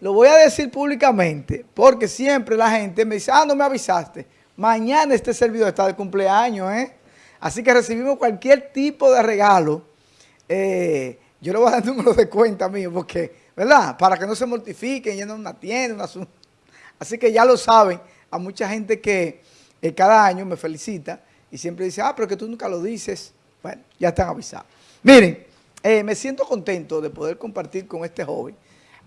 Lo voy a decir públicamente, porque siempre la gente me dice, ah, no me avisaste. Mañana este servidor está de cumpleaños, ¿eh? Así que recibimos cualquier tipo de regalo. Eh, yo le voy a dar número de cuenta mío, porque, ¿verdad? Para que no se mortifiquen, yendo a una tienda, una... Así que ya lo saben, a mucha gente que eh, cada año me felicita y siempre dice, ah, pero que tú nunca lo dices. Bueno, ya están avisados. Miren, eh, me siento contento de poder compartir con este joven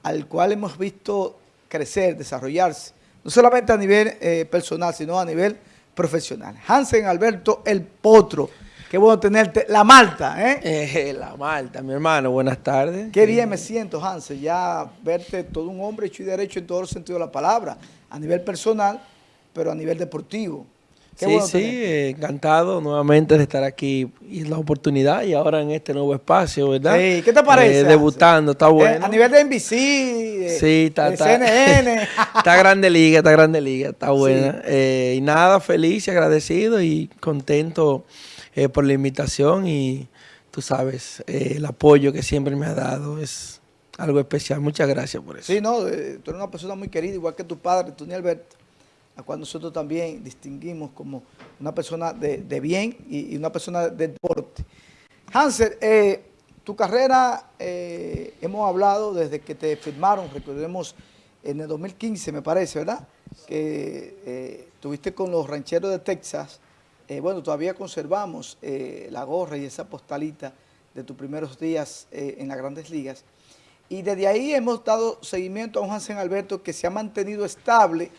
al cual hemos visto crecer, desarrollarse, no solamente a nivel eh, personal, sino a nivel profesional. Hansen Alberto El Potro, qué bueno tenerte. La Malta, ¿eh? eh la Malta, mi hermano, buenas tardes. Qué bien me siento, Hansen, ya verte todo un hombre hecho y derecho en todo el sentido de la palabra, a nivel personal, pero a nivel deportivo sí, sí, encantado nuevamente de estar aquí y la oportunidad y ahora en este nuevo espacio, ¿verdad? Sí, ¿qué te parece? Eh, debutando, está eh, bueno. a nivel de NBC, sí, está, CNN. está grande liga, está grande liga, está buena. Eh, y nada, feliz y agradecido y contento por la invitación y tú sabes, el apoyo que siempre me ha dado es algo especial. Muchas gracias por eso. Sí, no, tú eres una persona muy querida, igual que tu padre, Tony Alberto a cual nosotros también distinguimos como una persona de, bien y, una persona de deporte. Hansel, eh, tu carrera, eh, hemos hablado desde que te firmaron, recordemos, en el 2015 me parece, ¿verdad? Que eh, tuviste con los rancheros de Texas. bueno, todavía conservamos la gorra y esa postalita de tus primeros días en las grandes ligas. Y desde ahí hemos dado seguimiento a un Hansen Alberto que se ha mantenido estable,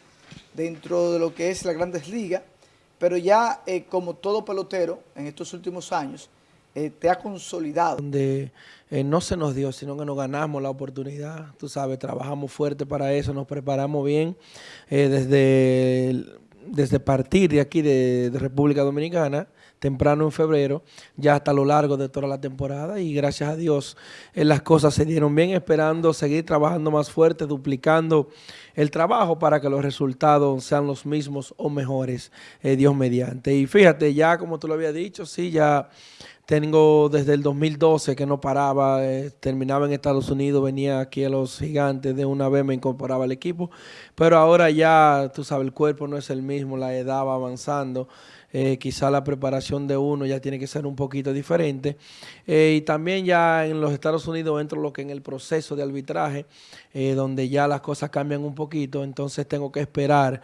dentro de lo que es la Grandes Ligas, pero ya eh, como todo pelotero en estos últimos años, eh, te ha consolidado. Eh, no se nos dio, sino que nos ganamos la oportunidad, tú sabes, trabajamos fuerte para eso, nos preparamos bien desde, desde partir de aquí de República Dominicana, temprano en febrero, ya hasta lo largo de toda la temporada y gracias a Dios eh, las cosas se dieron bien, esperando seguir trabajando más fuerte, duplicando el trabajo para que los resultados sean los mismos o mejores, eh, Dios mediante. Y fíjate, ya como tú lo habías dicho, sí, ya tengo desde el 2012 que no paraba, eh, terminaba en Estados Unidos, venía aquí a los gigantes, de una vez me incorporaba al equipo, pero ahora ya, tú sabes, el cuerpo no es el mismo, la edad va avanzando, eh, quizá la preparación de uno ya tiene que ser un poquito diferente. Eh, y también ya en los Estados Unidos entro lo que en el proceso de arbitraje, eh, donde ya las cosas cambian un poquito, entonces tengo que esperar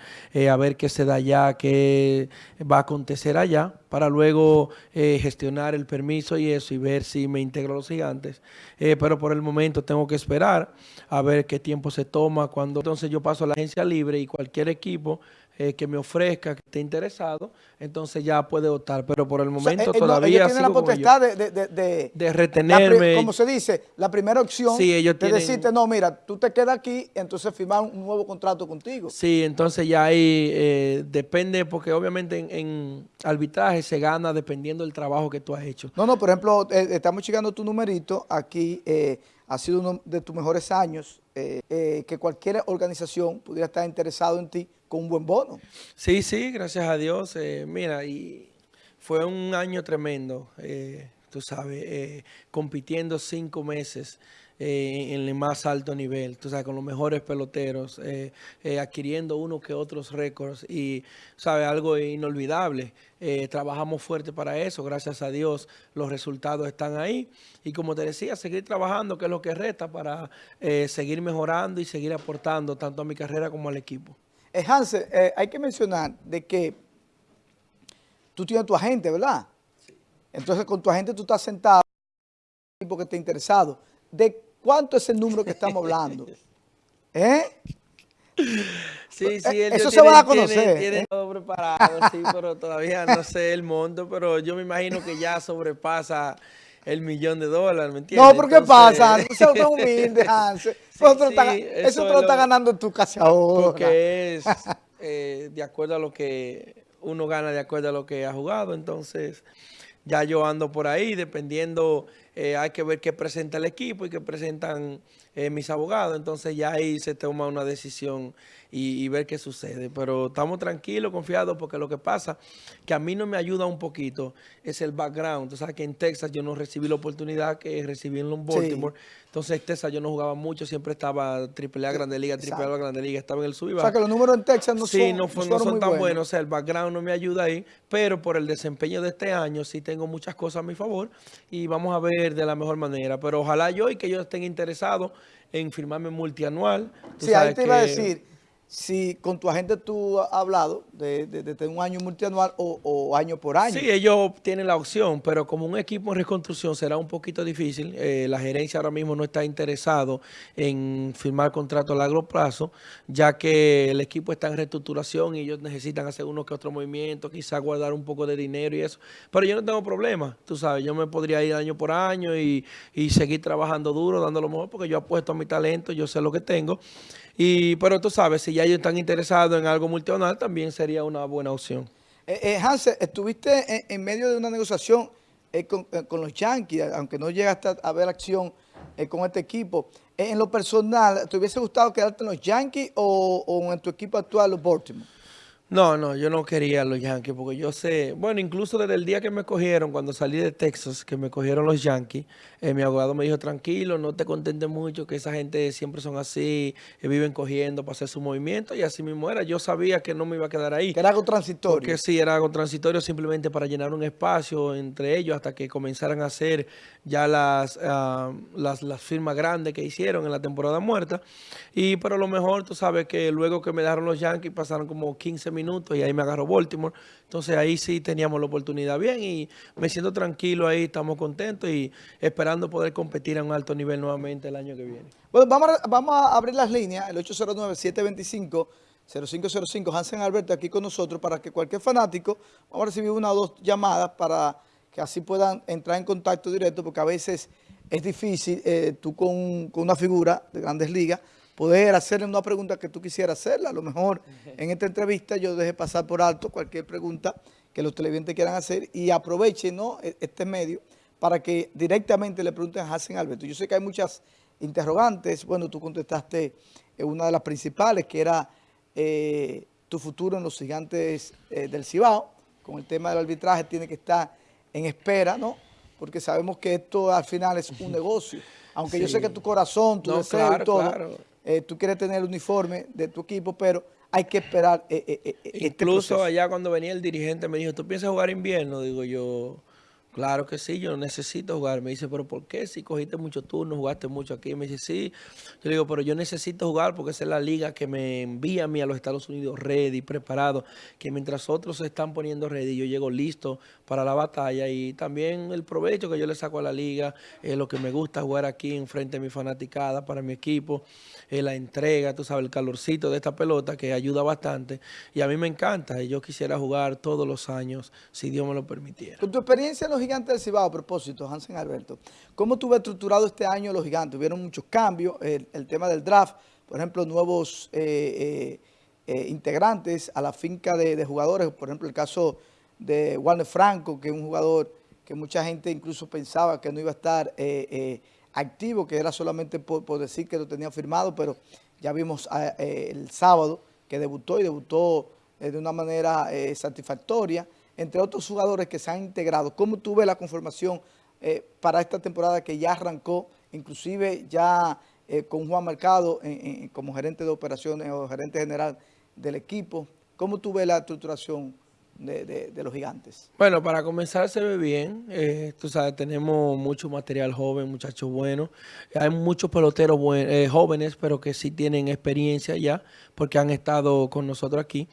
a ver qué se da allá, qué va a acontecer allá, para luego gestionar el permiso y eso y ver si me integro a los gigantes. pero por el momento tengo que esperar a ver qué tiempo se toma, cuando entonces yo paso a la agencia libre y cualquier equipo eh, que me ofrezca, que esté interesado, entonces ya puede optar. Pero por el momento eh, todavía tiene la potestad de, de, retenerme. como se dice, la primera opción sí, ellos de decirte, no, mira, tú te quedas aquí, entonces firmar un nuevo contrato contigo. Sí, entonces ya ahí eh, depende, porque obviamente en, arbitraje se gana dependiendo del trabajo que tú has hecho. No, no, por ejemplo, estamos llegando tu numerito, aquí ha sido uno de tus mejores años, que cualquier organización pudiera estar interesado en ti un buen bono. Sí, sí, gracias a Dios. Eh, mira, y fue un año tremendo, eh, tú sabes, eh, compitiendo cinco meses en el más alto nivel, tú sabes, con los mejores peloteros, adquiriendo uno que otros récords y, sabes, algo inolvidable. trabajamos fuerte para eso, gracias a Dios los resultados están ahí. Y como te decía, seguir trabajando, que es lo que resta para seguir mejorando y seguir aportando tanto a mi carrera como al equipo. Eh, Hansel, eh, hay que mencionar de que tú tienes tu agente, ¿verdad? Entonces con tu agente tú estás sentado, porque está interesado. ¿De cuánto es el número que estamos hablando? ¿Eh? Sí, sí, él Eso se va a conocer. Tiene, ¿eh? todo preparado, sí, pero todavía no sé el monto, pero yo me imagino que ya sobrepasa el millón de dólares, ¿me entiendes? No, pero ¿qué pasa? Tú seas humilde, Hansel. eso, te lo está ganando en tu casa ahora. Porque es eh, de acuerdo a lo que uno gana, de acuerdo a lo que ha jugado. Entonces, ya yo ando por ahí, dependiendo eh, hay que ver qué presenta el equipo y qué presentan eh, mis abogados. Entonces ya ahí se toma una decisión y, ver qué sucede. Pero estamos tranquilos, confiados, porque lo que pasa que a mí no me ayuda un poquito es el background. Tú sabes que en Texas yo no recibí la oportunidad que recibí en Baltimore. Entonces en Texas yo no jugaba mucho, siempre estaba triple A, Grande Liga, triple A, Grande Liga, estaba en el sub O sea que los números en Texas no sí, son, no, no son tan buenos. O sea, el background no me ayuda ahí, pero por el desempeño de este año sí tengo muchas cosas a mi favor y vamos a ver de la mejor manera. Pero ojalá yo y que ellos estén interesados en firmarme multianual. sí, ahí te iba a decir si con tu agente tú has hablado de, de, un año multianual o, año por año. Sí, ellos tienen la opción, pero como un equipo en reconstrucción será un poquito difícil. Eh, la gerencia ahora mismo no está interesado en firmar contrato a largo plazo, ya que el equipo está en reestructuración y ellos necesitan hacer uno que otro movimiento, quizás guardar un poco de dinero y eso. Pero yo no tengo problema, tú sabes, yo me podría ir año por año y, y seguir trabajando duro, dando lo mejor, porque yo apuesto a mi talento, yo sé lo que tengo. Y, pero tú sabes, si ya ellos están interesados en algo multianual, también sería una buena opción. Eh, eh estuviste en, medio de una negociación eh, eh, con, los Yankees, aunque no llegaste a ver acción con este equipo. en lo personal, ¿te hubiese gustado quedarte en los Yankees o, o en tu equipo actual, los Baltimore? No, no, yo no quería los Yankees porque yo sé, bueno, incluso desde el día que me cogieron, cuando salí de Texas, que me cogieron los Yankees, eh, mi abogado me dijo, tranquilo, no te contentes mucho, que esa gente siempre son así, que viven cogiendo para hacer su movimiento y así mismo era. Yo sabía que no me iba a quedar ahí. Era algo transitorio. Porque sí, era algo transitorio simplemente para llenar un espacio entre ellos hasta que comenzaran a hacer ya las, ah, las, las firmas grandes que hicieron en la temporada muerta. Y pero lo mejor, tú sabes que luego que me dejaron los Yankees pasaron como 15 minutos y ahí me agarró Baltimore. Entonces ahí sí teníamos la oportunidad bien y me siento tranquilo ahí, estamos contentos y esperando poder competir a un alto nivel nuevamente el año que viene. Bueno, vamos a, vamos a abrir las líneas, el 809-725-0505, Hansen Alberto aquí con nosotros para que cualquier fanático, vamos a recibir una o dos llamadas para que así puedan entrar en contacto directo porque a veces es difícil eh, tú con, con una figura de grandes ligas poder hacerle una pregunta que tú quisieras hacerla. A lo mejor en esta entrevista yo dejé pasar por alto cualquier pregunta que los televidentes quieran hacer y aprovechen ¿no? E, este medio para que directamente le pregunten a Hassan Alberto. Yo sé que hay muchas interrogantes. Bueno, tú contestaste una de las principales, que era eh, tu futuro en los gigantes eh, del Cibao. Con el tema del arbitraje tiene que estar en espera, ¿no? Porque sabemos que esto al final es un negocio. Aunque yo sé que tu corazón, tu deseo y todo... Eh, tú quieres tener el uniforme de tu equipo, pero hay que esperar eh, eh, este Incluso allá cuando venía el dirigente me dijo, ¿tú piensas jugar invierno? Digo yo, Claro que sí, yo necesito jugar. Me dice, ¿pero por qué? Si cogiste mucho turno, jugaste mucho aquí. Me dice, sí. Yo le digo, pero yo necesito jugar porque esa es la liga que me envía a mí a los Estados Unidos ready, preparado. Que mientras otros se están poniendo ready, yo llego listo para la batalla. Y también el provecho que yo le saco a la liga, es lo que me gusta jugar aquí enfrente de mi fanaticada para mi equipo. Eh, la entrega, tú sabes, el calorcito de esta pelota que ayuda bastante. Y a mí me encanta. Y yo quisiera jugar todos los años, si Dios me lo permitiera. Con tu experiencia en los gigantes del Cibao, a propósito, Hansen Alberto, ¿cómo tuve estructurado este año los gigantes? Hubieron muchos cambios, el, tema del draft, por ejemplo, nuevos eh, eh, eh, integrantes a la finca de, jugadores, por ejemplo, el caso de Warner Franco, que es un jugador que mucha gente incluso pensaba que no iba a estar activo, que era solamente por, decir que lo tenía firmado, pero ya vimos el sábado que debutó y debutó de una manera satisfactoria entre otros jugadores que se han integrado. ¿Cómo tú ves la conformación eh, para esta temporada que ya arrancó, inclusive ya eh, con Juan Mercado como gerente de operaciones o gerente general del equipo? ¿Cómo tú ves la estructuración de, los gigantes? Bueno, para comenzar se ve bien. Eh, tú sabes, tenemos mucho material joven, muchachos buenos. Hay muchos peloteros eh, jóvenes, pero que sí tienen experiencia ya, porque han estado con nosotros aquí.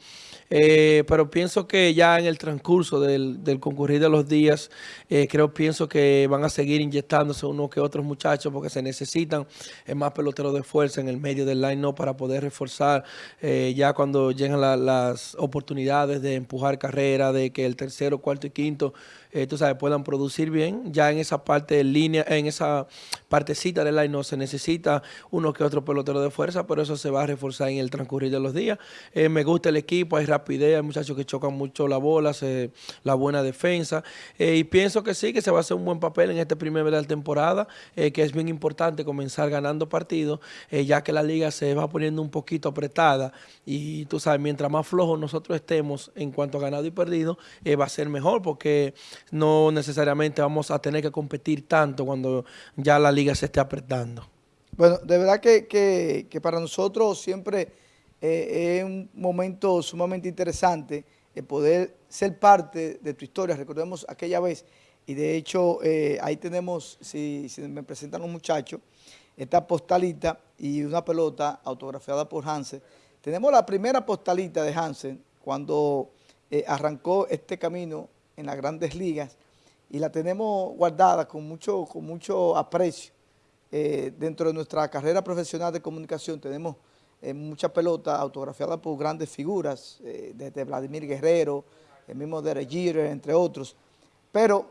Eh, pero pienso que ya en el transcurso del, del concurrir de los días, creo, pienso que van a seguir inyectándose unos que otros muchachos, porque se necesitan más peloteros de fuerza en el medio del line-up para poder reforzar ya cuando llegan las oportunidades de empujar carreras de que el tercero, cuarto y quinto eh, tú sabes, puedan producir bien. Ya en esa parte de línea, en esa partecita del line no se necesita uno que otro pelotero de fuerza, pero eso se va a reforzar en el transcurrir de los días. Eh, me gusta el equipo, hay rapidez, hay muchachos que chocan mucho la bola, la buena defensa. Eh, y pienso que sí, que se va a hacer un buen papel en este primer de la temporada, que es bien importante comenzar ganando partidos, ya que la liga se va poniendo un poquito apretada. Y tú sabes, mientras más flojos nosotros estemos en cuanto a y perdido, va a ser mejor porque no necesariamente vamos a tener que competir tanto cuando ya la liga se esté apretando. Bueno, de verdad que, para nosotros siempre eh, es un momento sumamente interesante el poder ser parte de tu historia. Recordemos aquella vez, y de hecho eh, ahí tenemos, si, me presentan los muchachos, esta postalita y una pelota autografiada por Hansen. Tenemos la primera postalita de Hansen cuando eh, arrancó este camino en las grandes ligas y la tenemos guardada con mucho, con mucho aprecio. Eh, dentro de nuestra carrera profesional de comunicación tenemos eh, muchas pelotas autografiadas por grandes figuras, eh, desde Vladimir Guerrero, el mismo Derek Jeter, entre otros. Pero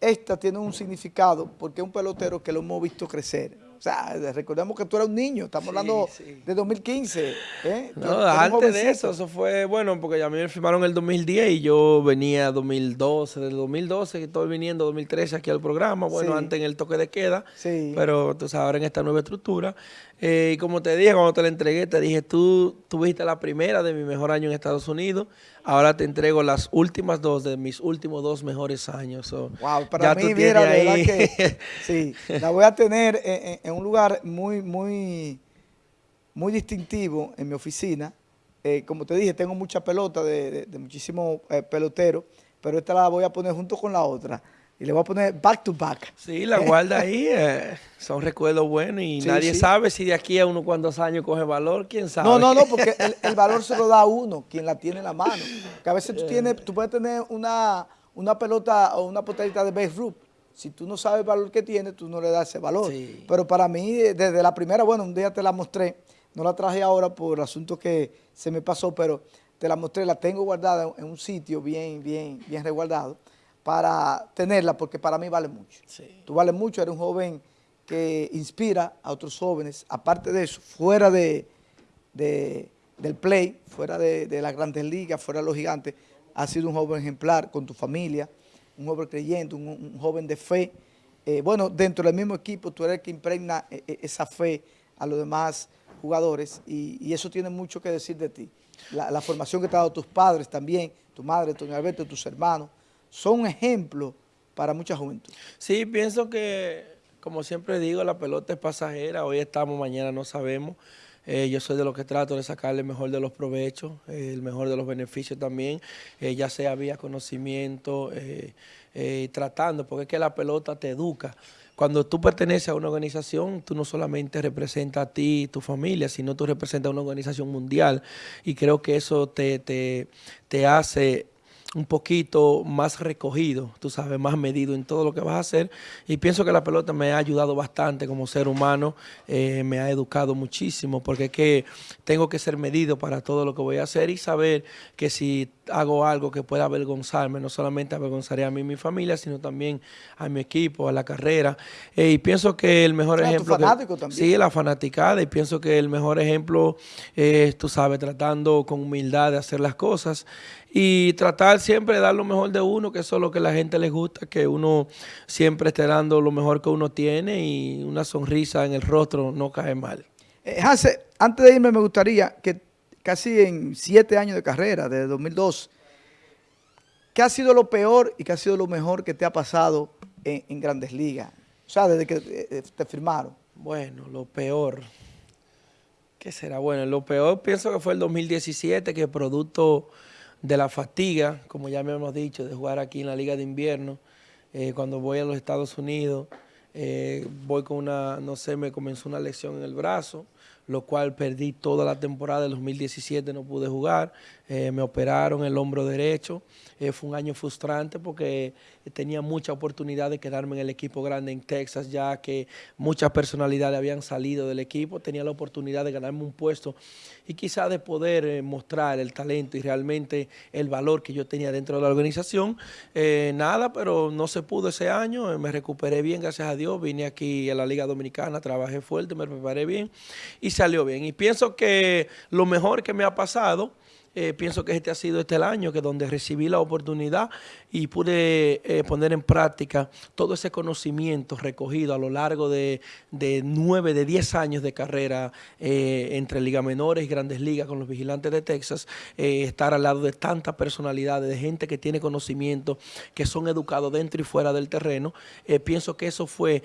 esta tiene un significado porque es un pelotero que lo hemos visto crecer o sea, recordemos que tú eras un niño, estamos hablando de 2015. ¿eh? No, antes de eso, eso fue, bueno, porque a mí me firmaron el 2010 y yo venía 2012, del 2012 que estoy viniendo 2013 aquí al programa, bueno, antes en el toque de queda, pero tú sabes, ahora en esta nueva estructura. Eh, y como te dije, cuando te la entregué, te dije, tú tuviste la primera de mi mejor año en Estados Unidos, ahora te entrego las últimas dos de mis últimos dos mejores años. wow, para mí, mira, la verdad que sí, la voy a tener en, un lugar muy, muy, muy distintivo en mi oficina. Eh, como te dije, tengo mucha pelota de, muchísimos eh, peloteros, pero esta la voy a poner junto con la otra y le voy a poner back to back. Sí, la guarda ahí, eh, son recuerdos buenos y nadie sabe si de aquí a unos cuantos años coge valor, quién sabe. No, no, no, porque el, valor se lo da a uno, quien la tiene en la mano. Que a veces tú, tienes, tú puedes tener una, una pelota o una potadita de base root. Si tú no sabes el valor que tiene, tú no le das ese valor. Pero para mí, desde la primera, bueno, un día te la mostré, no la traje ahora por asunto que se me pasó, pero te la mostré, la tengo guardada en un sitio bien, bien, bien resguardado para tenerla, porque para mí vale mucho. Tú vales mucho, eres un joven que inspira a otros jóvenes. Aparte de eso, fuera de, del play, fuera de, las grandes ligas, fuera de los gigantes, has sido un joven ejemplar con tu familia, un joven creyente, un, joven de fe. Eh, bueno, dentro del mismo equipo, tú eres el que impregna eh, eh, esa fe a los demás jugadores y, eso tiene mucho que decir de ti. La, la, formación que te han dado tus padres también, tu madre, tu Alberto, tus hermanos, son ejemplos para mucha juventud. Sí, pienso que, como siempre digo, la pelota es pasajera, hoy estamos, mañana no sabemos. Eh, yo soy de los que trato de sacarle el mejor de los provechos, eh, el mejor de los beneficios también, eh, ya sea vía conocimiento, tratando, porque es que la pelota te educa. Cuando tú perteneces a una organización, tú no solamente representas a ti y tu familia, sino tú representas a una organización mundial y creo que eso te, te, te hace un poquito más recogido, tú sabes, más medido en todo lo que vas a hacer. Y pienso que la pelota me ha ayudado bastante como ser humano, eh, me ha educado muchísimo, porque es que tengo que ser medido para todo lo que voy a hacer y saber que si hago algo que pueda avergonzarme, no solamente avergonzaré a mí y mi familia, sino también a mi equipo, a la carrera. Eh, y pienso que el mejor ejemplo... fanático también. Sí, la fanaticada, y pienso que el mejor ejemplo es, tú sabes, tratando con humildad de hacer las cosas y tratar siempre de dar lo mejor de uno, que eso es lo que a la gente les gusta, que uno siempre esté dando lo mejor que uno tiene y una sonrisa en el rostro no cae mal. Eh, antes de irme me gustaría que casi en siete años de carrera, desde 2002, ¿qué ha sido lo peor y qué ha sido lo mejor que te ha pasado en, Grandes Ligas? O sea, desde que eh, eh, te firmaron. Bueno, lo peor... ¿Qué será? Bueno, lo peor pienso que fue el 2017, que producto de la fatiga, como ya me hemos dicho, de jugar aquí en la Liga de Invierno. Eh, cuando voy a los Estados Unidos, eh, voy con una, no sé, me comenzó una lesión en el brazo. lo cual perdí toda la temporada del 2017, no pude jugar, eh, me operaron el hombro derecho, fue un año frustrante porque tenía mucha oportunidad de quedarme en el equipo grande en Texas, ya que muchas personalidades habían salido del equipo, tenía la oportunidad de ganarme un puesto y quizá de poder eh, mostrar el talento y realmente el valor que yo tenía dentro de la organización. nada, pero no se pudo ese año, me recuperé bien, gracias a Dios, vine aquí a la Liga Dominicana, trabajé fuerte, me preparé bien y salió bien. Y pienso que lo mejor que me ha pasado eh, pienso que este ha sido este el año que donde recibí la oportunidad y pude eh, poner en práctica todo ese conocimiento recogido a lo largo de, nueve, de diez años de carrera eh, entre ligas menores y grandes ligas con los vigilantes de Texas, estar al lado de tantas personalidades, de gente que tiene conocimiento, que son educados dentro y fuera del terreno. pienso que eso fue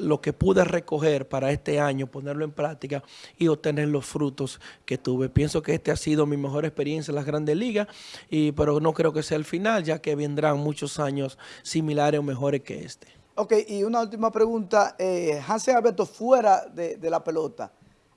lo que pude recoger para este año, ponerlo en práctica y obtener los frutos que tuve. Pienso que este ha sido mi mejor en las grandes ligas, y, pero no creo que sea el final, ya que vendrán muchos años similares o mejores que este. Ok, y una última pregunta. Eh, Hansen Alberto, fuera de, de la pelota,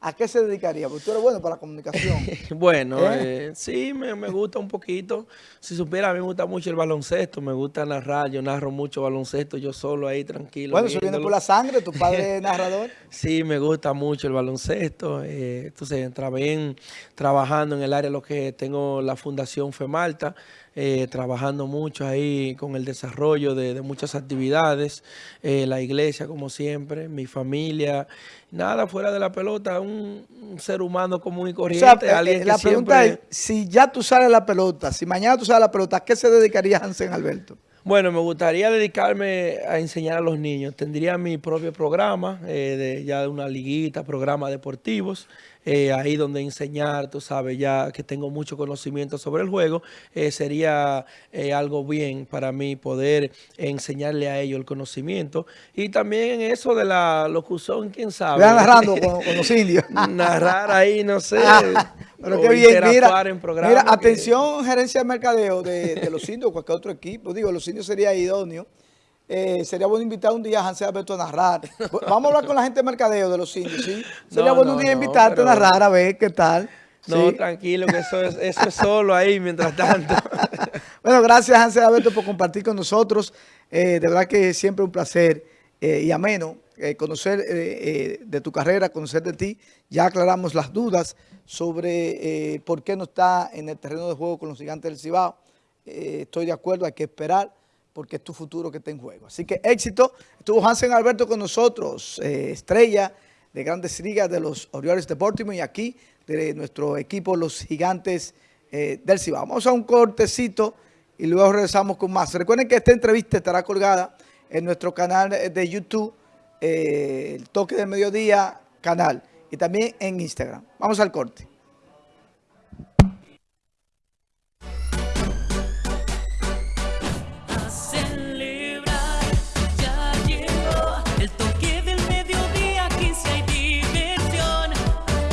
¿A qué se dedicaría? Porque tú eres bueno para la comunicación. bueno, ¿Eh? Eh, sí, me, gusta un poquito. Si supiera, a mí me gusta mucho el baloncesto, me gusta narrar, yo narro mucho baloncesto, yo solo ahí tranquilo. Bueno, eso viene por la sangre, tu padre es narrador. sí, me gusta mucho el baloncesto. Eh, entonces, bien trabajando en el área, lo que tengo la Fundación FEMALTA, eh, trabajando mucho ahí con el desarrollo de, muchas actividades, eh, la iglesia como siempre, mi familia, nada fuera de la pelota, un, ser humano común y corriente. alguien la pregunta es, si ya tú sales la pelota, si mañana tú sales la pelota, ¿a qué se dedicaría Hansen Alberto? Bueno, me gustaría dedicarme a enseñar a los niños. Tendría mi propio programa, eh, de, ya de una liguita, programas deportivos, eh, ahí donde enseñar, tú sabes, ya que tengo mucho conocimiento sobre el juego, eh, sería algo bien para mí poder enseñarle a ellos el conocimiento. Y también en eso de la locución, quién sabe. narrando con, los indios. Narrar ahí, no sé. Pero qué bien, mira, mira atención gerencia de mercadeo de, los indios o cualquier otro equipo. Digo, los indios sería idóneo. Eh, sería bueno invitar un día a Hansel Alberto a narrar. Vamos a hablar con la gente de mercadeo de los indios, ¿sí? Sería bueno un día invitarte a narrar a ver qué tal. No, tranquilo, que eso es, eso es solo ahí mientras tanto. bueno, gracias Hansel Alberto por compartir con nosotros. Eh, de verdad que siempre un placer eh, y ameno eh, conocer de tu carrera, conocer de ti. Ya aclaramos las dudas sobre por qué no está en el terreno de juego con los gigantes del Cibao. estoy de acuerdo, hay que esperar porque es tu futuro que está en juego. Así que éxito. Estuvo Hansen Alberto con nosotros, estrella de Grandes Ligas de los Orioles de Baltimore y aquí de nuestro equipo, los gigantes del Cibao. Vamos a un cortecito y luego regresamos con más. Recuerden que esta entrevista estará colgada en nuestro canal de YouTube, eh, el toque del mediodía canal, y también en Instagram. Vamos al corte.